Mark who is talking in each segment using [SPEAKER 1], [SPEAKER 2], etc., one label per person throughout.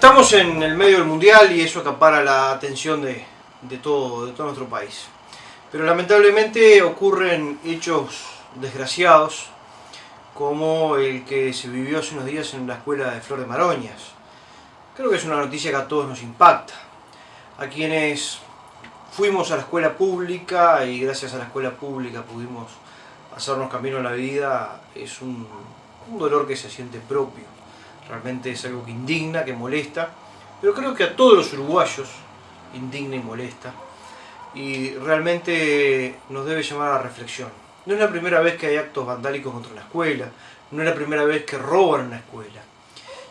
[SPEAKER 1] Estamos en el medio del mundial y eso acapara la atención de, todo, de todo nuestro país. Pero lamentablemente ocurren hechos desgraciados como el que se vivió hace unos días en la escuela de Flor de Maroñas. Creo que es una noticia que a todos nos impacta. A quienes fuimos a la escuela pública y gracias a la escuela pública pudimos hacernos camino en la vida, es un dolor que se siente propio realmente es algo que indigna, que molesta, pero creo que a todos los uruguayos indigna y molesta, y realmente nos debe llamar a la reflexión. No es la primera vez que hay actos vandálicos contra la escuela, no es la primera vez que roban una escuela.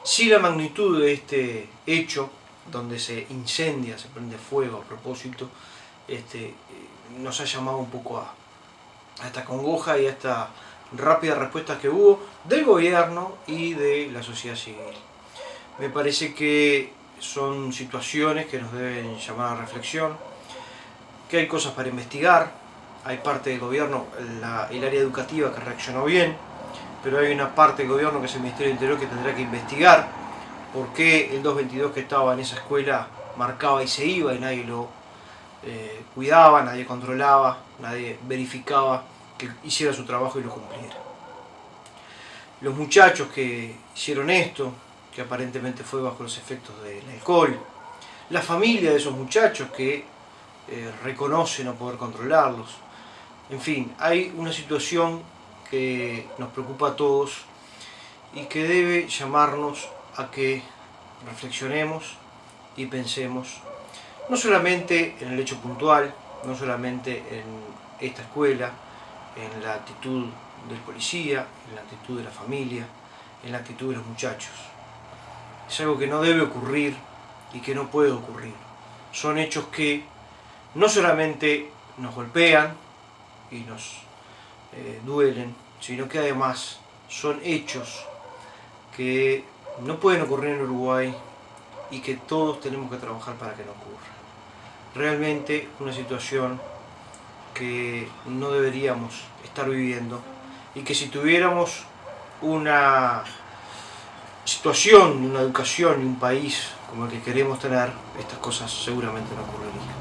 [SPEAKER 1] Sí la magnitud de este hecho, donde se incendia, se prende fuego a propósito, este, nos ha llamado un poco a, a esta congoja y a esta rápidas respuestas que hubo del gobierno y de la sociedad civil. Me parece que son situaciones que nos deben llamar a reflexión, que hay cosas para investigar, hay parte del gobierno, el área educativa que reaccionó bien, pero hay una parte del gobierno que es el Ministerio del Interior que tendrá que investigar por qué el 222 que estaba en esa escuela marcaba y se iba y nadie lo eh, cuidaba, nadie controlaba, nadie verificaba que hiciera su trabajo y lo cumpliera. Los muchachos que hicieron esto, que aparentemente fue bajo los efectos del alcohol, la familia de esos muchachos que eh, reconoce no poder controlarlos, en fin, hay una situación que nos preocupa a todos y que debe llamarnos a que reflexionemos y pensemos no solamente en el hecho puntual, no solamente en esta escuela, en la actitud del policía, en la actitud de la familia, en la actitud de los muchachos. Es algo que no debe ocurrir y que no puede ocurrir. Son hechos que no solamente nos golpean y nos eh, duelen, sino que además son hechos que no pueden ocurrir en Uruguay y que todos tenemos que trabajar para que no ocurra. Realmente una situación que no deberíamos estar viviendo y que si tuviéramos una situación, una educación y un país como el que queremos tener, estas cosas seguramente no ocurrirían.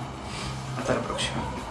[SPEAKER 1] Hasta la próxima.